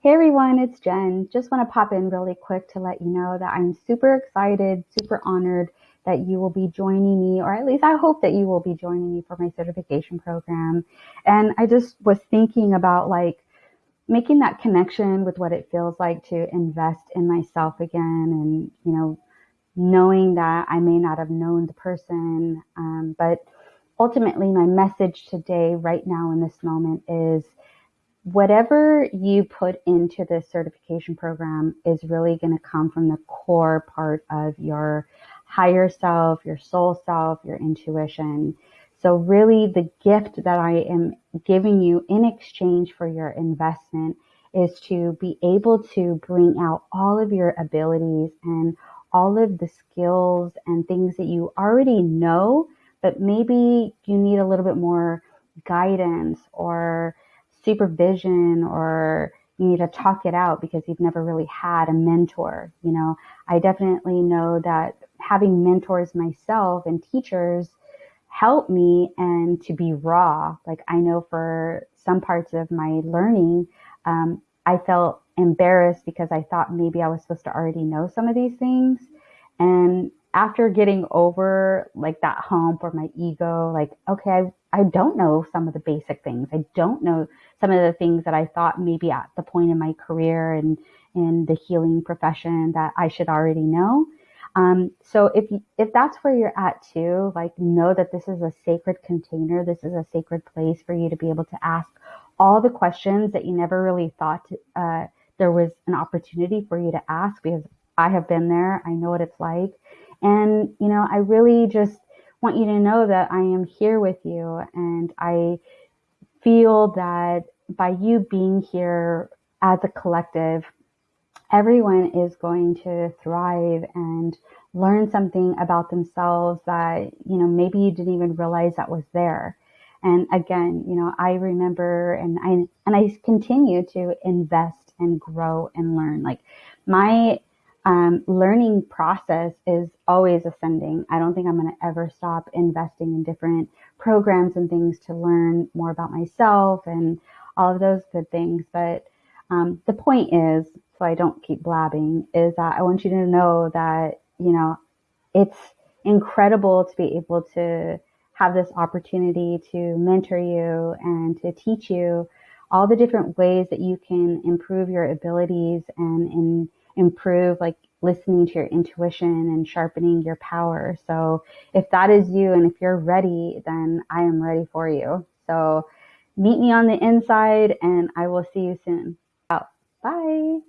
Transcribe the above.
Hey everyone, it's Jen. Just want to pop in really quick to let you know that I'm super excited, super honored that you will be joining me, or at least I hope that you will be joining me for my certification program. And I just was thinking about like making that connection with what it feels like to invest in myself again and, you know, knowing that I may not have known the person, um, but ultimately my message today, right now in this moment is whatever you put into this certification program is really going to come from the core part of your higher self, your soul self, your intuition. So really the gift that I am giving you in exchange for your investment is to be able to bring out all of your abilities and all of the skills and things that you already know, but maybe you need a little bit more guidance or supervision or you need to talk it out because you've never really had a mentor. You know, I definitely know that having mentors myself and teachers help me and to be raw. Like I know for some parts of my learning, um, I felt embarrassed because I thought maybe I was supposed to already know some of these things. And after getting over like that hump or my ego, like, okay, I, I don't know some of the basic things. I don't know some of the things that I thought maybe at the point in my career and in the healing profession that I should already know. Um, so if if that's where you're at too, like know that this is a sacred container. This is a sacred place for you to be able to ask all the questions that you never really thought uh, there was an opportunity for you to ask because I have been there. I know what it's like. And, you know, I really just want you to know that I am here with you. And I feel that by you being here as a collective, everyone is going to thrive and learn something about themselves that, you know, maybe you didn't even realize that was there. And again, you know, I remember and I, and I continue to invest and grow and learn. Like my um, learning process is always ascending. I don't think I'm going to ever stop investing in different programs and things to learn more about myself and all of those good things. But um, the point is, so I don't keep blabbing, is that I want you to know that, you know, it's incredible to be able to have this opportunity to mentor you and to teach you all the different ways that you can improve your abilities and in improve like listening to your intuition and sharpening your power. So if that is you and if you're ready, then I am ready for you. So meet me on the inside and I will see you soon. Out. Bye.